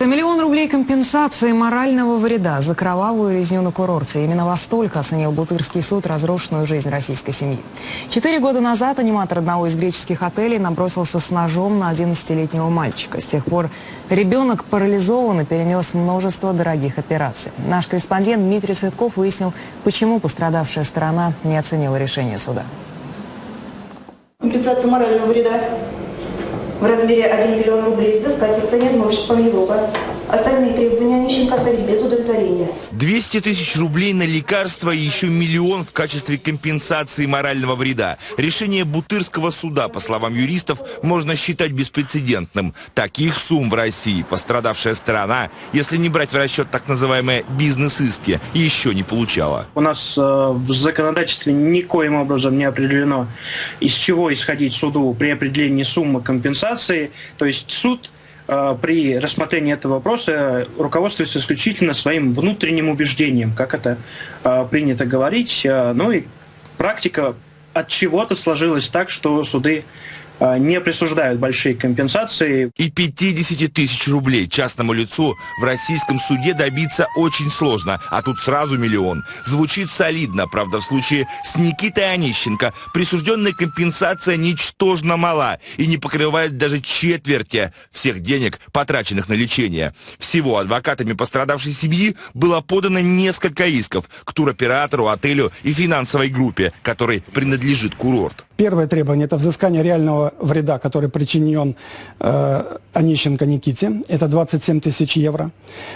Миллион рублей компенсации морального вреда за кровавую резню на курорте. Именно во столько оценил Бутырский суд разрушенную жизнь российской семьи. Четыре года назад аниматор одного из греческих отелей набросился с ножом на 11-летнего мальчика. С тех пор ребенок парализован и перенес множество дорогих операций. Наш корреспондент Дмитрий Цветков выяснил, почему пострадавшая сторона не оценила решение суда. Компенсацию морального вреда в размере 1 миллион рублей взыскать цене имущества Милова. Остальные требования Онищенко оставить без. 200 тысяч рублей на лекарства и еще миллион в качестве компенсации морального вреда. Решение Бутырского суда, по словам юристов, можно считать беспрецедентным. Таких сумм в России пострадавшая сторона, если не брать в расчет так называемые бизнес-иски, еще не получала. У нас э, в законодательстве никоим образом не определено, из чего исходить суду при определении суммы компенсации. То есть суд при рассмотрении этого вопроса руководствуется исключительно своим внутренним убеждением, как это э, принято говорить. Э, ну и практика от чего-то сложилась так, что суды не присуждают большие компенсации. И 50 тысяч рублей частному лицу в российском суде добиться очень сложно, а тут сразу миллион. Звучит солидно, правда, в случае с Никитой Онищенко присужденная компенсация ничтожно мала и не покрывает даже четверти всех денег, потраченных на лечение. Всего адвокатами пострадавшей семьи было подано несколько исков к туроператору, отелю и финансовой группе, которой принадлежит курорт. Первое требование – это взыскание реального вреда, который причинен э, Онищенко Никите. Это 27 тысяч евро.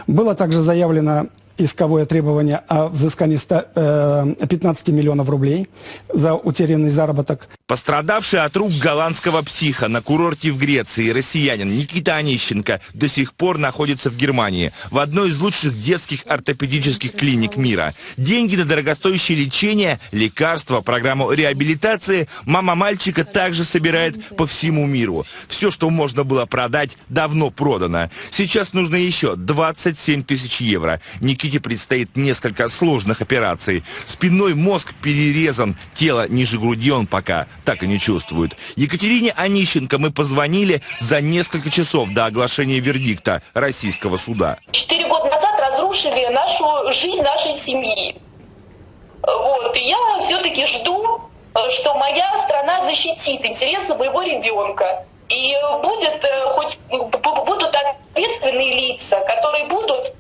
Было также заявлено исковое требование о взыскании 100, э, 15 миллионов рублей за утерянный заработок. Пострадавший от рук голландского психа на курорте в Греции россиянин Никита Онищенко до сих пор находится в Германии, в одной из лучших детских ортопедических клиник мира. Деньги на дорогостоящее лечение, лекарства, программу реабилитации мама мальчика также собирает по всему миру. Все, что можно было продать, давно продано. Сейчас нужно еще 27 тысяч евро. Никите предстоит несколько сложных операций. Спинной мозг перерезан, тело ниже груди он пока так и не чувствует. Екатерине Онищенко мы позвонили за несколько часов до оглашения вердикта российского суда. Четыре года назад разрушили нашу жизнь нашей семьи. Вот, и я все-таки жду, что моя страна защитит интересы моего ребенка. И будет э, хоть будут ответственные лица, которые будут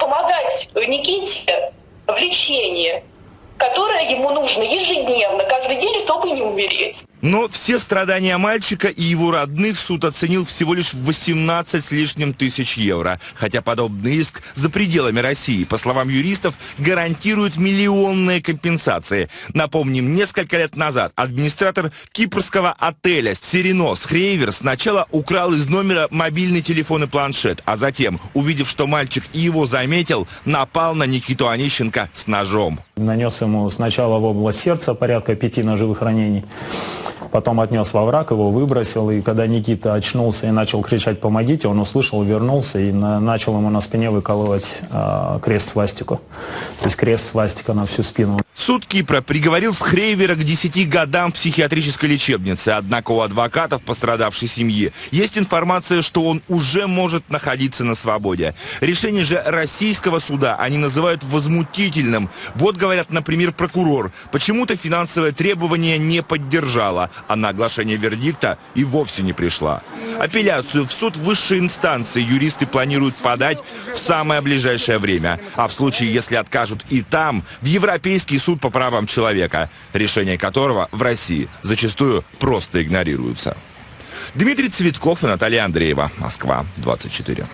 помогать Никите в лечении, которое ему нужно ежедневно, каждый день, чтобы не умереть. Но все страдания мальчика и его родных суд оценил всего лишь в 18 с лишним тысяч евро. Хотя подобный иск за пределами России, по словам юристов, гарантирует миллионные компенсации. Напомним, несколько лет назад администратор кипрского отеля «Сиренос» Хрейвер сначала украл из номера мобильный телефон и планшет, а затем, увидев, что мальчик его заметил, напал на Никиту Онищенко с ножом. Нанес ему сначала в область сердца порядка пяти ножевых ранений. Потом отнес во враг, его выбросил. И когда Никита очнулся и начал кричать «помогите», он услышал, вернулся и на, начал ему на спине выкалывать э, крест-свастику. То есть крест-свастика на всю спину. Суд Кипра приговорил Схрейвера к 10 годам в психиатрической лечебнице. Однако у адвокатов пострадавшей семьи есть информация, что он уже может находиться на свободе. Решение же российского суда они называют возмутительным. Вот, говорят, например, прокурор. Почему-то финансовое требование не поддержала, а на оглашение вердикта и вовсе не пришла. Апелляцию в суд высшей инстанции юристы планируют подать в самое ближайшее время. А в случае, если откажут и там, в Европейский суд суд по правам человека, решения которого в России зачастую просто игнорируются. Дмитрий Цветков и Наталья Андреева. Москва, 24.